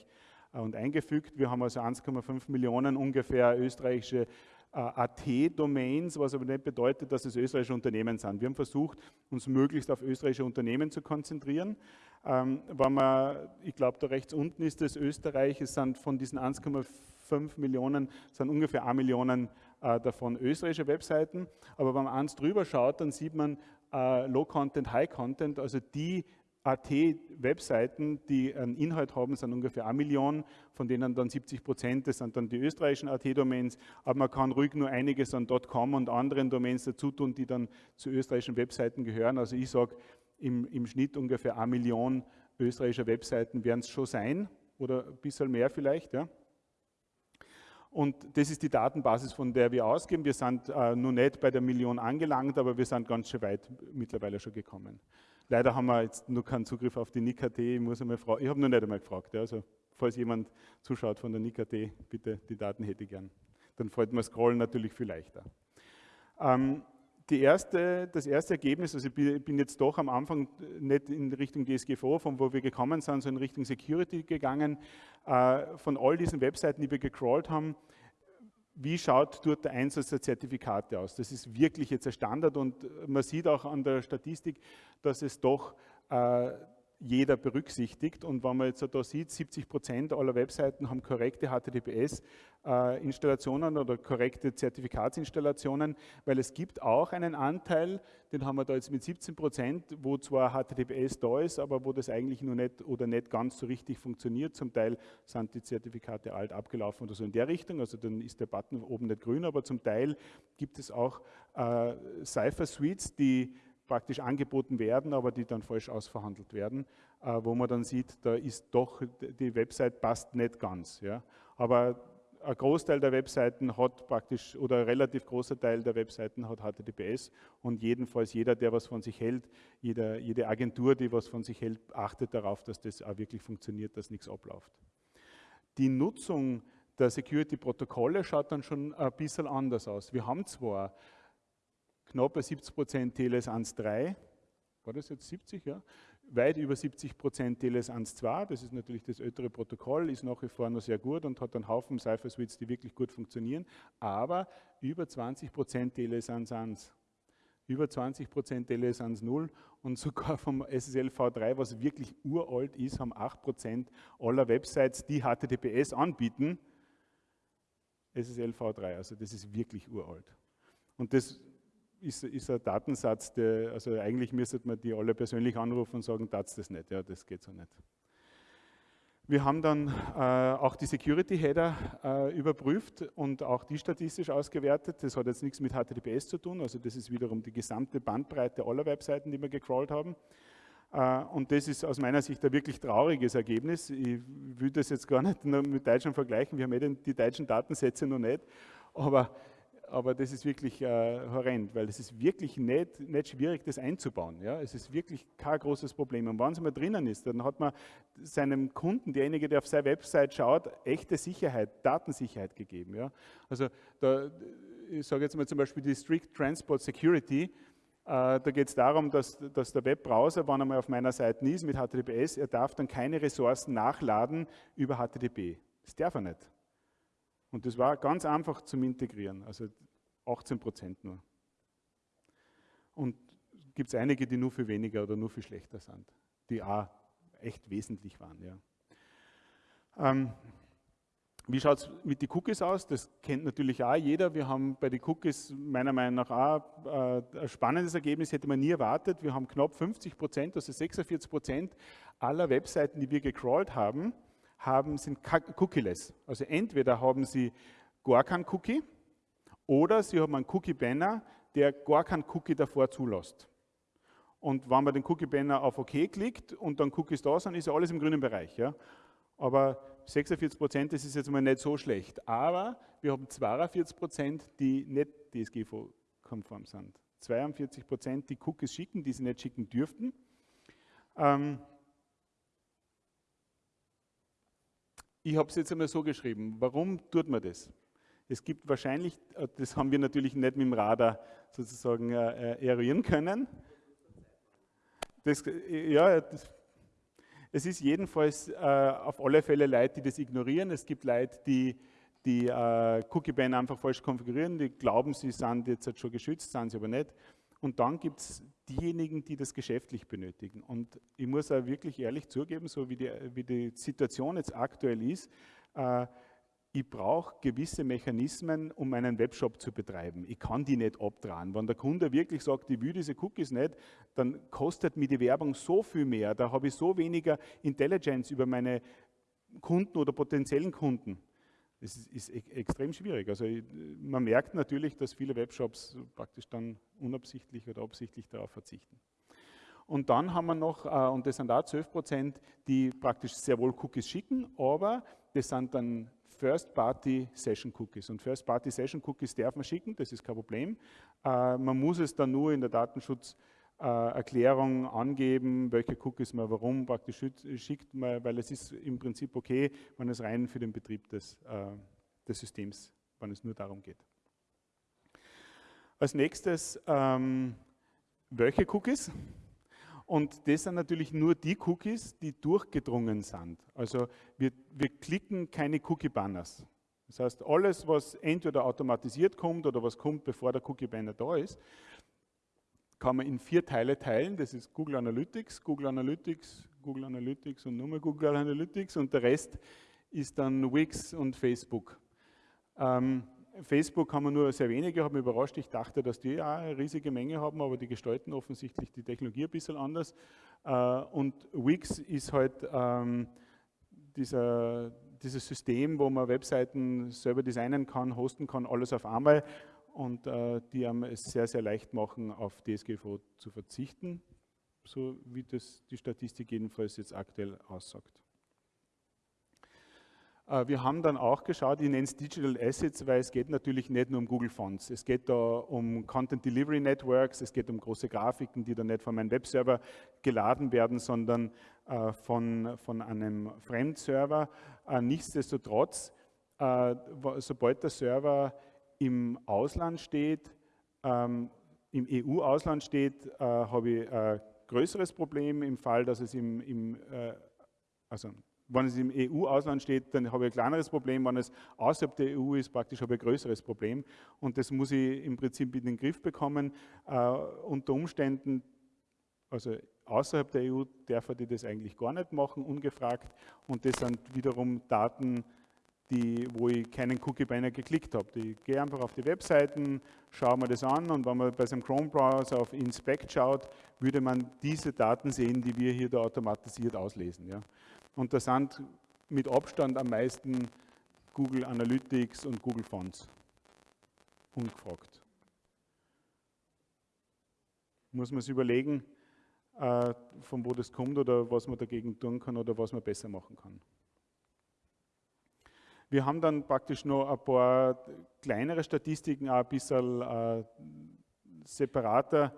äh, und eingefügt. Wir haben also 1,5 Millionen ungefähr österreichische äh, AT-Domains, was aber nicht bedeutet, dass es österreichische Unternehmen sind. Wir haben versucht, uns möglichst auf österreichische Unternehmen zu konzentrieren. Ähm, wenn man, ich glaube, da rechts unten ist das Österreich, es sind von diesen 1,5 Millionen, sind ungefähr 1 Millionen davon österreichische Webseiten. Aber wenn man eins drüber schaut, dann sieht man äh, Low Content, High Content, also die AT-Webseiten, die einen Inhalt haben, sind ungefähr eine Million, von denen dann 70 Prozent, das sind dann die österreichischen AT-Domains, aber man kann ruhig nur einiges an .com und anderen Domains dazu tun, die dann zu österreichischen Webseiten gehören. Also ich sage, im, im Schnitt ungefähr eine Million österreichischer Webseiten werden es schon sein, oder ein bisschen mehr vielleicht. Ja. Und das ist die Datenbasis, von der wir ausgehen. Wir sind äh, nur nicht bei der Million angelangt, aber wir sind ganz schön weit mittlerweile schon gekommen. Leider haben wir jetzt nur keinen Zugriff auf die NICAT. Ich muss einmal fragen. Ich habe noch nicht einmal gefragt. Ja, also, falls jemand zuschaut von der NICAT, bitte die Daten hätte ich gern. Dann freut man Scrollen natürlich viel leichter. Ähm, die erste, das erste Ergebnis, also ich bin jetzt doch am Anfang nicht in Richtung DSGVO, von wo wir gekommen sind, sondern in Richtung Security gegangen. Äh, von all diesen Webseiten, die wir gecrawlt haben, wie schaut dort der Einsatz der Zertifikate aus? Das ist wirklich jetzt ein Standard und man sieht auch an der Statistik, dass es doch äh, jeder berücksichtigt. Und wenn man jetzt da sieht, 70 Prozent aller Webseiten haben korrekte HTTPS-Installationen oder korrekte Zertifikatsinstallationen, weil es gibt auch einen Anteil, den haben wir da jetzt mit 17 Prozent, wo zwar HTTPS da ist, aber wo das eigentlich nur nicht oder nicht ganz so richtig funktioniert. Zum Teil sind die Zertifikate alt abgelaufen oder so in der Richtung, also dann ist der Button oben nicht grün, aber zum Teil gibt es auch äh, Cypher-Suites, die praktisch angeboten werden, aber die dann falsch ausverhandelt werden, äh, wo man dann sieht, da ist doch, die Website passt nicht ganz. Ja. Aber ein Großteil der Webseiten hat praktisch, oder ein relativ großer Teil der Webseiten hat HTTPS und jedenfalls jeder, der was von sich hält, jeder, jede Agentur, die was von sich hält, achtet darauf, dass das auch wirklich funktioniert, dass nichts abläuft. Die Nutzung der Security-Protokolle schaut dann schon ein bisschen anders aus. Wir haben zwar knapp bei 70 Prozent TLS 1.3, war das jetzt 70, ja? Weit über 70 Prozent TLS 1.2, das ist natürlich das ältere Protokoll, ist nach wie vor noch sehr gut und hat einen Haufen Cypher Suites, die wirklich gut funktionieren, aber über 20 Prozent TLS 1.1 über 20 Prozent TLS 1.0 und sogar vom SSL V3, was wirklich uralt ist, haben 8 Prozent aller Websites, die HTTPS anbieten, SSL V3. Also das ist wirklich uralt. Und das ist, ist ein Datensatz, der, also eigentlich müsste man die alle persönlich anrufen und sagen, das das nicht, ja, das geht so nicht. Wir haben dann äh, auch die Security-Header äh, überprüft und auch die statistisch ausgewertet. Das hat jetzt nichts mit HTTPS zu tun, also das ist wiederum die gesamte Bandbreite aller Webseiten, die wir gecrawlt haben. Äh, und das ist aus meiner Sicht ein wirklich trauriges Ergebnis. Ich will das jetzt gar nicht mit Deutschland vergleichen, wir haben eh die deutschen Datensätze noch nicht, aber aber das ist wirklich äh, horrend, weil es ist wirklich nicht, nicht schwierig, das einzubauen. Ja? Es ist wirklich kein großes Problem. Und wenn es mal drinnen ist, dann hat man seinem Kunden, derjenige, der auf seine Website schaut, echte Sicherheit, Datensicherheit gegeben. Ja? Also da, ich sage jetzt mal zum Beispiel die Strict Transport Security, äh, da geht es darum, dass, dass, der Webbrowser, wenn er mal auf meiner Seite ist mit HTTPS, er darf dann keine Ressourcen nachladen über HTTP. Das darf er nicht. Und das war ganz einfach zum Integrieren, also 18 Prozent nur. Und gibt es einige, die nur viel weniger oder nur viel schlechter sind, die auch echt wesentlich waren. Ja. Ähm, wie schaut es mit den Cookies aus? Das kennt natürlich auch jeder. Wir haben bei den Cookies meiner Meinung nach auch äh, ein spannendes Ergebnis, hätte man nie erwartet. Wir haben knapp 50 Prozent, also 46 Prozent aller Webseiten, die wir gecrawlt haben, haben, sind cookieless. Also entweder haben Sie gar keinen Cookie oder Sie haben einen Cookie-Banner, der gar keinen Cookie davor zulässt. Und wenn man den Cookie-Banner auf OK klickt und dann Cookies da sind, ist ja alles im grünen Bereich. Ja? Aber 46 Prozent, das ist jetzt mal nicht so schlecht. Aber wir haben 42 Prozent, die nicht DSGVO-konform sind. 42 Prozent, die Cookies schicken, die sie nicht schicken dürften. Ähm, Ich habe es jetzt einmal so geschrieben. Warum tut man das? Es gibt wahrscheinlich, äh, das haben wir natürlich nicht mit dem Radar sozusagen äh, äh eruieren können. Das, äh, ja, das, es ist jedenfalls äh, auf alle Fälle Leute, die das ignorieren. Es gibt Leute, die die äh, Cookie-Ban einfach falsch konfigurieren, die glauben, sie sind jetzt schon geschützt, sind sie aber nicht. Und dann gibt es diejenigen, die das geschäftlich benötigen. Und ich muss auch wirklich ehrlich zugeben, so wie die, wie die Situation jetzt aktuell ist, äh, ich brauche gewisse Mechanismen, um einen Webshop zu betreiben. Ich kann die nicht abdrehen. Wenn der Kunde wirklich sagt, ich will diese Cookies nicht, dann kostet mir die Werbung so viel mehr. Da habe ich so weniger Intelligence über meine Kunden oder potenziellen Kunden. Es ist, ist e-, extrem schwierig. Also man merkt natürlich, dass viele Webshops praktisch dann unabsichtlich oder absichtlich darauf verzichten. Und dann haben wir noch, äh, und das sind da 12 Prozent, die praktisch sehr wohl Cookies schicken, aber das sind dann First-Party-Session-Cookies. Und First-Party-Session-Cookies darf man schicken, das ist kein Problem. Äh, man muss es dann nur in der Datenschutz- Erklärung angeben, welche Cookies man warum praktisch schickt, weil es ist im Prinzip okay, wenn es rein für den Betrieb des, äh, des Systems, wenn es nur darum geht. Als nächstes, ähm, welche Cookies? Und das sind natürlich nur die Cookies, die durchgedrungen sind. Also wir, wir klicken keine Cookie-Banners. Das heißt, alles, was entweder automatisiert kommt oder was kommt, bevor der Cookie-Banner da ist, kann man in vier Teile teilen. Das ist Google Analytics, Google Analytics, Google Analytics und nochmal Google Analytics und der Rest ist dann Wix und Facebook. Ähm, Facebook haben wir nur sehr wenige, habe mich überrascht. Ich dachte, dass die auch eine riesige Menge haben, aber die gestalten offensichtlich die Technologie ein bisschen anders. Äh, und Wix ist halt ähm, dieser, dieses System, wo man Webseiten selber designen kann, hosten kann, alles auf einmal und äh, die einem es sehr, sehr leicht machen, auf DSGVO zu verzichten, so wie das die Statistik jedenfalls jetzt aktuell aussagt. Äh, wir haben dann auch geschaut, ich nenne es Digital Assets, weil es geht natürlich nicht nur um Google Fonts. Es geht da um Content Delivery Networks, es geht um große Grafiken, die dann nicht von meinem Webserver geladen werden, sondern äh, von, von einem Fremdserver. Äh, nichtsdestotrotz, sobald der Server im Ausland steht, ähm, im EU-Ausland steht, habe ich ein größeres Problem im Fall, dass es im, im also wenn es im EU-Ausland steht, dann habe ich ein kleineres Problem. Wenn es außerhalb der EU ist, praktisch habe ich ein größeres Problem. Und das muss ich im Prinzip in den Griff bekommen. Äh, unter Umständen, also außerhalb der EU darf die das eigentlich gar nicht machen, ungefragt. Und das sind wiederum Daten, die, wo ich keinen Cookie beinahe geklickt habe. Ich gehe einfach auf die Webseiten, schaue mir das an und wenn man bei seinem Chrome-Browser auf Inspect schaut, würde man diese Daten sehen, die wir hier da automatisiert auslesen. Ja. Und da sind mit Abstand am meisten Google Analytics und Google Fonts ungefragt. Muss man sich überlegen, äh, von wo das kommt oder was man dagegen tun kann oder was man besser machen kann. Wir haben dann praktisch noch ein paar kleinere Statistiken, auch ein bisschen äh, separater,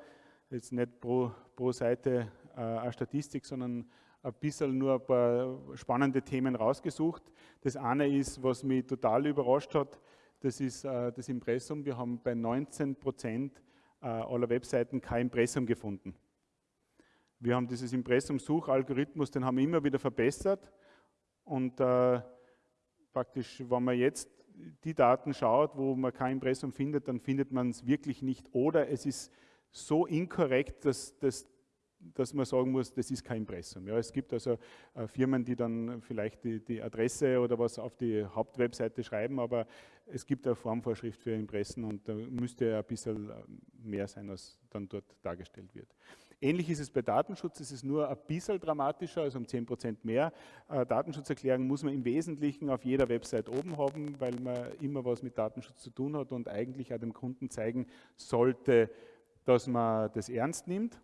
jetzt nicht pro, pro Seite äh, eine Statistik, sondern ein bisschen nur ein paar spannende Themen rausgesucht. Das eine ist, was mich total überrascht hat, das ist äh, das Impressum. Wir haben bei 19 Prozent äh, aller Webseiten kein Impressum gefunden. Wir haben dieses Impressum-Suchalgorithmus, den haben wir immer wieder verbessert und äh, praktisch, wenn man jetzt die Daten schaut, wo man kein Impressum findet, dann findet man es wirklich nicht oder es ist so inkorrekt, dass das dass man sagen muss, das ist kein Impressum. Ja, es gibt also äh, Firmen, die dann vielleicht die, die, Adresse oder was auf die Hauptwebseite schreiben, aber es gibt eine Formvorschrift für Impressen und da müsste ein bisschen mehr sein, als dann dort dargestellt wird. Ähnlich ist es bei Datenschutz, es ist nur ein bisschen dramatischer, also um 10% mehr. Äh, Datenschutzerklärung muss man im Wesentlichen auf jeder Website oben haben, weil man immer was mit Datenschutz zu tun hat und eigentlich auch dem Kunden zeigen sollte, dass man das ernst nimmt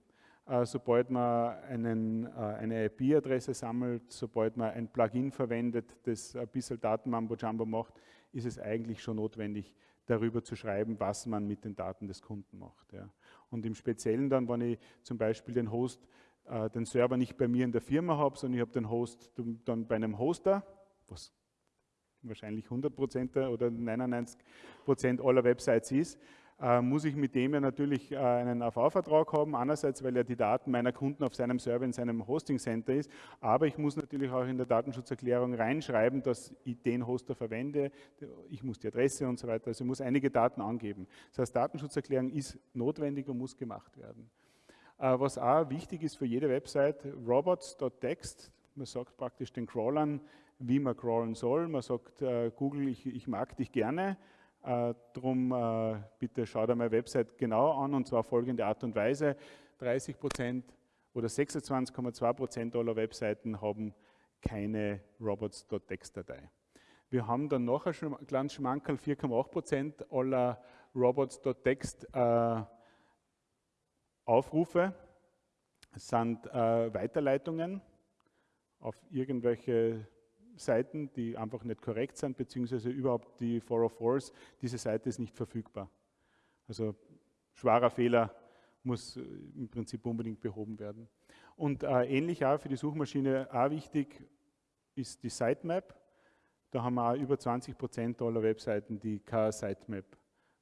äh, sobald man einen, äh, eine IP-Adresse sammelt, sobald man ein Plugin verwendet, das ein bisschen Datenmambo-Jumbo macht, ist es eigentlich schon notwendig, darüber zu schreiben, was man mit den Daten des Kunden macht. Ja. Und im Speziellen dann, wenn ich zum Beispiel den Host, äh, den Server nicht bei mir in der Firma habe, sondern ich habe den Host dann bei einem Hoster, was wahrscheinlich 100% oder 99% aller Websites ist, muss ich mit dem ja natürlich äh, einen AV-Vertrag haben, einerseits, weil er die Daten meiner Kunden auf seinem Server in seinem Hosting Center ist, aber ich muss natürlich auch in der Datenschutzerklärung reinschreiben, dass ich den Hoster verwende, ich muss die Adresse und so weiter, also ich muss einige Daten angeben. Das heißt, Datenschutzerklärung ist notwendig und muss gemacht werden. Äh, was auch wichtig ist für jede Website, robots.text, man sagt praktisch den Crawlern, wie man crawlen soll. Man sagt, Google, ich, ich mag dich gerne, äh, drum äh, bitte schaut einmal Website genau an und zwar folgende Art und Weise. 30 Prozent oder 26,2 Prozent aller Webseiten haben keine robots.txt-Datei. Wir haben dann noch ein kleines Schmankerl, 4,8 Prozent aller robots.txt äh, Aufrufe sind äh, Weiterleitungen auf irgendwelche Seiten, die einfach nicht korrekt sind, beziehungsweise überhaupt die 404s, diese Seite ist nicht verfügbar. Also schwerer Fehler muss äh, im Prinzip unbedingt behoben werden. Und äh, ähnlich auch für die Suchmaschine auch wichtig ist die Sitemap. Da haben wir auch über 20 Prozent aller Webseiten, die keine Sitemap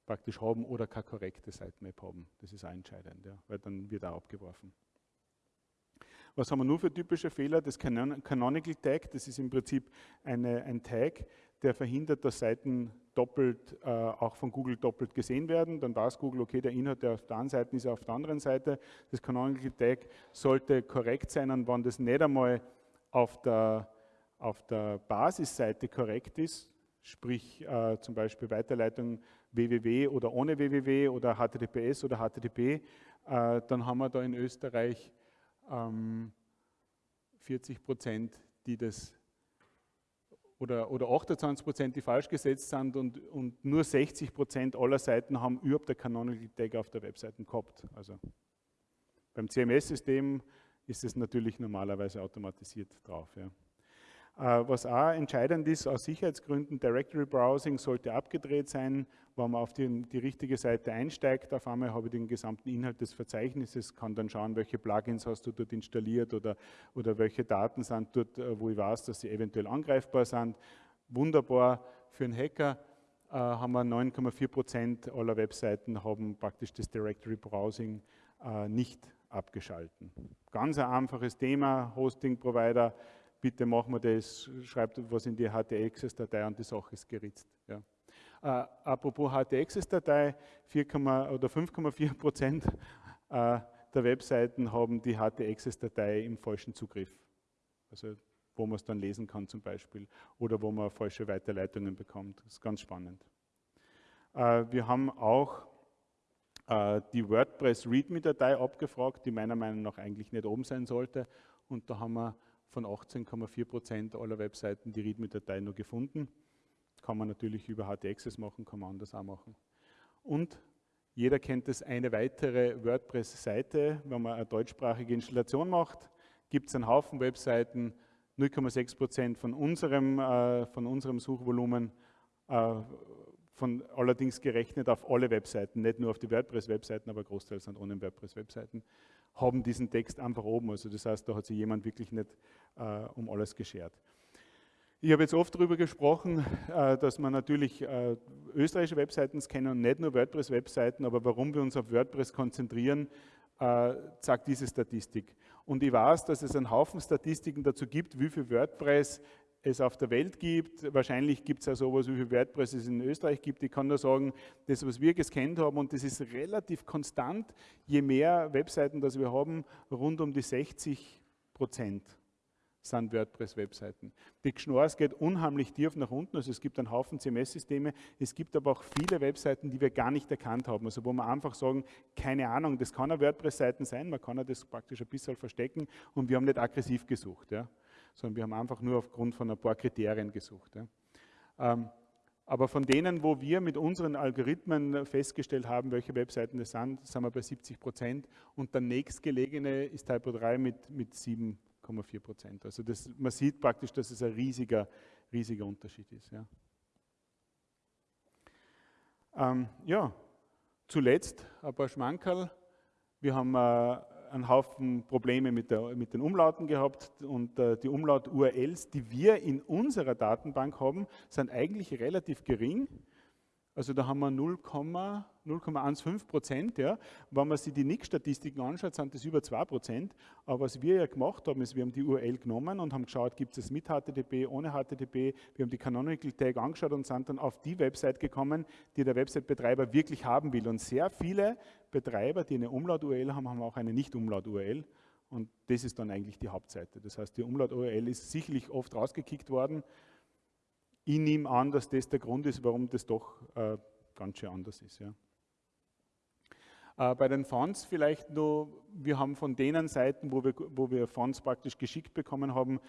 praktisch haben oder keine korrekte Sitemap haben. Das ist auch entscheidend, ja, weil dann wird auch abgeworfen. Was haben wir nur für typische Fehler? Das Canonical Tag, das ist im Prinzip eine, ein Tag, der verhindert, dass Seiten doppelt, äh, auch von Google doppelt gesehen werden. Dann weiß Google, okay, der Inhalt, der auf der einen Seite ist, auf der anderen Seite. Das Canonical Tag sollte korrekt sein und wenn das nicht einmal auf der, auf der Basisseite korrekt ist, sprich äh, zum Beispiel Weiterleitung www oder ohne www oder HTTPS oder HTTP, äh, dann haben wir da in Österreich ähm, 40 Prozent, die das oder, oder 28 Prozent, die falsch gesetzt sind und, und nur 60 Prozent aller Seiten haben überhaupt der Canonical Tag auf der Webseite gehabt. Also beim CMS-System ist es natürlich normalerweise automatisiert drauf. Ja. Äh, was auch entscheidend ist, aus Sicherheitsgründen, Directory Browsing sollte abgedreht sein, wenn man auf die, die, richtige Seite einsteigt. Auf einmal habe ich den gesamten Inhalt des Verzeichnisses, kann dann schauen, welche Plugins hast du dort installiert oder, oder welche Daten sind dort, äh, wo ich weiß, dass sie eventuell angreifbar sind. Wunderbar für einen Hacker. Äh, haben wir 9,4 Prozent aller Webseiten haben praktisch das Directory Browsing äh, nicht abgeschalten. Ganz ein einfaches Thema, Hosting-Provider, bitte machen wir das, schreibt was in die HT-Access-Datei und die Sache ist geritzt. Ja. Äh, apropos HT-Access-Datei, oder 5,4 Prozent äh, der Webseiten haben die HT-Access-Datei im falschen Zugriff. Also wo man es dann lesen kann zum Beispiel oder wo man falsche Weiterleitungen bekommt. Das ist ganz spannend. Äh, wir haben auch äh, die WordPress README-Datei abgefragt, die meiner Meinung nach eigentlich nicht oben sein sollte. Und da haben wir von 18,4 Prozent aller Webseiten die README-Datei nur gefunden. Kann man natürlich über HT-Access machen, kann man anders auch machen. Und jeder kennt es, eine weitere WordPress-Seite, wenn man eine deutschsprachige Installation macht, gibt es einen Haufen Webseiten, 0,6 Prozent von unserem, äh, von unserem Suchvolumen, äh, von, allerdings gerechnet auf alle Webseiten, nicht nur auf die WordPress-Webseiten, aber großteils sind ohne WordPress-Webseiten haben diesen Text einfach oben. Also das heißt, da hat sich jemand wirklich nicht äh, um alles geschert. Ich habe jetzt oft darüber gesprochen, äh, dass man natürlich äh, österreichische Webseiten kennen und nicht nur WordPress-Webseiten, aber warum wir uns auf WordPress konzentrieren, äh, sagt diese Statistik. Und ich weiß, dass es einen Haufen Statistiken dazu gibt, wie viel WordPress es auf der Welt gibt. Wahrscheinlich gibt es ja sowas, wie viel WordPress es in Österreich gibt. Ich kann nur sagen, das, was wir gescannt haben, und das ist relativ konstant, je mehr Webseiten das wir haben, rund um die 60 Prozent sind WordPress-Webseiten. Die Schnorrs geht unheimlich tief nach unten, also es gibt einen Haufen CMS-Systeme, es gibt aber auch viele Webseiten, die wir gar nicht erkannt haben, also wo wir einfach sagen, keine Ahnung, das kann eine WordPress-Seiten sein, man kann das praktisch ein bisschen verstecken und wir haben nicht aggressiv gesucht. Ja sondern wir haben einfach nur aufgrund von ein paar Kriterien gesucht. Ähm, aber von denen, wo wir mit unseren Algorithmen festgestellt haben, welche Webseiten das sind, sind wir bei 70 Prozent und der nächstgelegene ist Typo 3 mit, mit 7,4 Prozent. Also das, man sieht praktisch, dass es ein riesiger, riesiger Unterschied ist. Ja, ähm, ja zuletzt ein paar Schmankerl. Wir haben äh, einen Haufen Probleme mit, der, mit den Umlauten gehabt und äh, die Umlaut-URLs, die wir in unserer Datenbank haben, sind eigentlich relativ gering. Also da haben wir 0,15 Prozent. Ja. Wenn man sich die NIC-Statistiken anschaut, sind das über 2 Prozent. Aber was wir ja gemacht haben, ist, wir haben die URL genommen und haben geschaut, gibt es mit HTTP, ohne HTTP. Wir haben die Canonical Tag angeschaut und sind dann auf die Website gekommen, die der Website-Betreiber wirklich haben will. Und sehr viele Betreiber, die eine Umlaut-URL haben, haben auch eine Nicht-Umlaut-URL. Und das ist dann eigentlich die Hauptseite. Das heißt, die Umlaut-URL ist sicherlich oft rausgekickt worden ich nehme an, dass das der Grund ist, warum das doch äh, ganz schön anders ist. Ja. Äh, bei den Fonts vielleicht nur, wir haben von denen Seiten, wo wir, wo wir Fonts praktisch geschickt bekommen haben,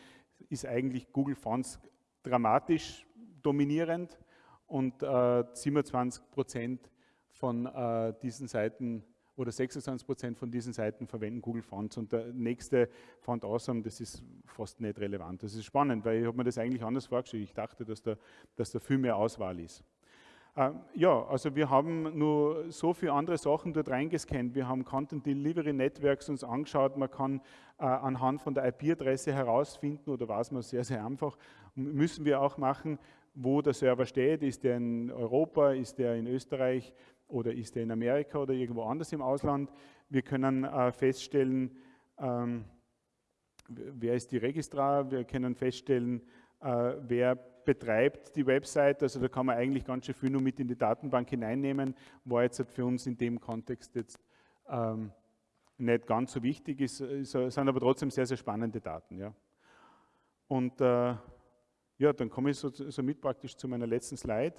ist eigentlich Google Fonts dramatisch dominierend und äh, 27 Prozent von äh, diesen Seiten oder 26 Prozent von diesen Seiten verwenden Google Fonts und der nächste Font Awesome, das ist fast nicht relevant. Das ist spannend, weil ich habe mir das eigentlich anders vorgestellt. Ich dachte, dass da, dass da viel mehr Auswahl ist. Ähm, ja, also wir haben nur so viele andere Sachen dort reingescannt. Wir haben Content Delivery Networks uns angeschaut. Man kann äh, anhand von der IP-Adresse herausfinden, oder weiß man sehr, sehr einfach, müssen wir auch machen, wo der Server steht. Ist der in Europa, ist der in Österreich, oder ist er in Amerika oder irgendwo anders im Ausland. Wir können äh, feststellen, ähm, wer ist die Registrar, wir können feststellen, äh, wer betreibt die Website, also da kann man eigentlich ganz schön viel nur mit in die Datenbank hineinnehmen, war jetzt halt für uns in dem Kontext jetzt ähm, nicht ganz so wichtig, ist, sind aber trotzdem sehr, sehr spannende Daten. Ja. Und äh, ja, dann komme ich so, so, mit praktisch zu meiner letzten Slide.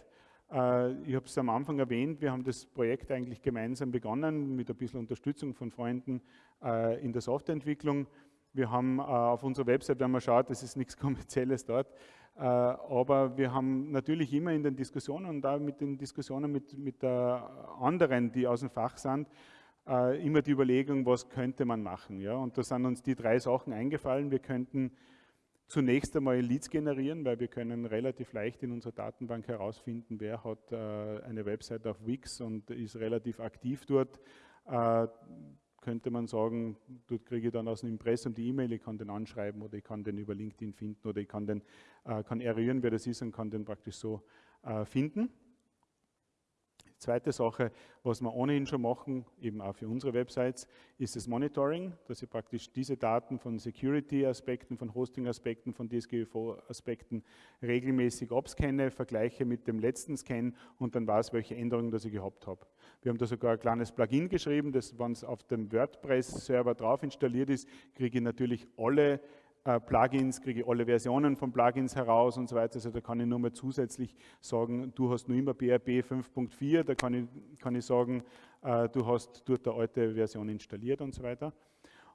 Äh, ich habe es am Anfang erwähnt, wir haben das Projekt eigentlich gemeinsam begonnen mit ein bisschen Unterstützung von Freunden äh, in der Softwareentwicklung. Wir haben äh, auf unserer Website, wenn man schaut, das ist nichts Kommerzielles dort, aber wir haben natürlich immer in den Diskussionen und da mit den Diskussionen mit, mit anderen, die aus dem Fach sind, immer die Überlegung, was könnte man machen. Ja? Und da sind uns die drei Sachen eingefallen. Wir könnten zunächst einmal Leads generieren, weil wir können relativ leicht in unserer Datenbank herausfinden, wer hat äh, eine Website auf Wix und ist relativ aktiv dort. Äh, könnte man sagen, dort kriege ich dann aus dem Impressum die E-Mail, ich kann den anschreiben oder ich kann den über LinkedIn finden oder ich kann, den, äh, kann eruieren, wer das ist und kann den praktisch so finden. Zweite Sache, was wir ohnehin schon machen, eben auch für unsere Websites, ist das Monitoring, dass ich praktisch diese Daten von Security-Aspekten, von Hosting-Aspekten, von DSGVO-Aspekten regelmäßig abscanne, vergleiche mit dem letzten Scan und dann weiß, welche Änderungen das ich gehabt habe. Wir haben da sogar ein kleines Plugin geschrieben, das, wenn es auf dem WordPress-Server drauf installiert ist, kriege ich natürlich alle äh, Plugins, kriege ich alle Versionen von Plugins heraus und so weiter. Also da kann ich nur mal zusätzlich sagen, du hast nur immer BRB 5.4, da kann ich, kann ich sagen, äh, du hast dort eine alte Version installiert und so weiter.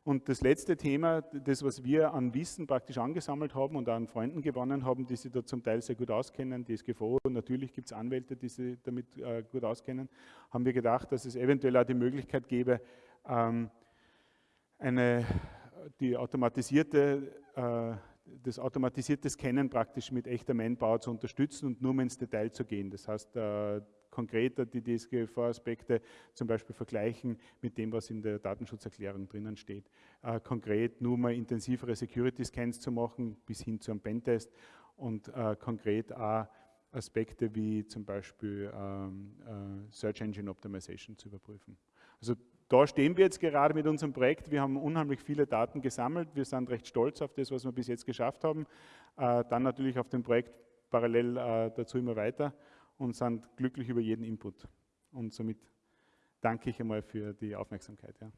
Und das letzte Thema, das, was wir an Wissen praktisch angesammelt haben und an Freunden gewonnen haben, die sich da zum Teil sehr gut auskennen, DSGVO, natürlich gibt es Anwälte, die sich damit äh, gut auskennen, haben wir gedacht, dass es eventuell auch die Möglichkeit gäbe, ähm, eine die automatisierte, äh, das automatisierte Scannen praktisch mit echter Manpower zu unterstützen und nur mal ins Detail zu gehen. Das heißt, äh, konkreter die DSGVO-Aspekte zum Beispiel vergleichen mit dem, was in der Datenschutzerklärung drinnen steht. Äh, konkret nur mal intensivere Security-Scans zu machen, bis hin zu einem Pentest und konkret auch Aspekte wie zum Beispiel ähm, äh, Search Engine Optimization zu überprüfen. Also da stehen wir jetzt gerade mit unserem Projekt. Wir haben unheimlich viele Daten gesammelt. Wir sind recht stolz auf das, was wir bis jetzt geschafft haben. Äh, dann natürlich auf dem Projekt parallel äh, dazu immer weiter und sind glücklich über jeden Input. Und somit danke ich einmal für die Aufmerksamkeit. Ja.